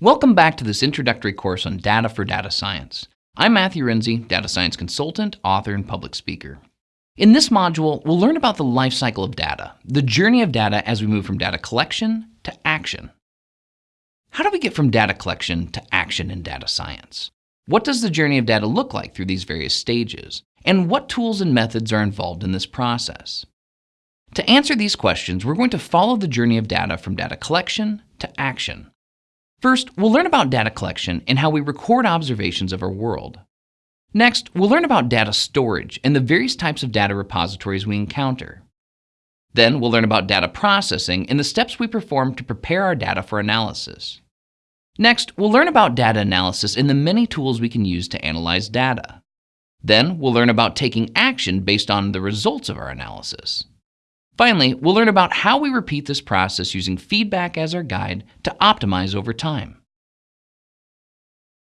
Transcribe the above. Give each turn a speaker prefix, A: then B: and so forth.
A: Welcome back to this introductory course on data for data science. I'm Matthew Renze, data science consultant, author, and public speaker. In this module, we'll learn about the life cycle of data, the journey of data as we move from data collection to action. How do we get from data collection to action in data science? What does the journey of data look like through these various stages? And what tools and methods are involved in this process? To answer these questions, we're going to follow the journey of data from data collection to action. First, we'll learn about data collection and how we record observations of our world. Next, we'll learn about data storage and the various types of data repositories we encounter. Then, we'll learn about data processing and the steps we perform to prepare our data for analysis. Next, we'll learn about data analysis and the many tools we can use to analyze data. Then, we'll learn about taking action based on the results of our analysis. Finally, we'll learn about how we repeat this process using feedback as our guide to optimize over time.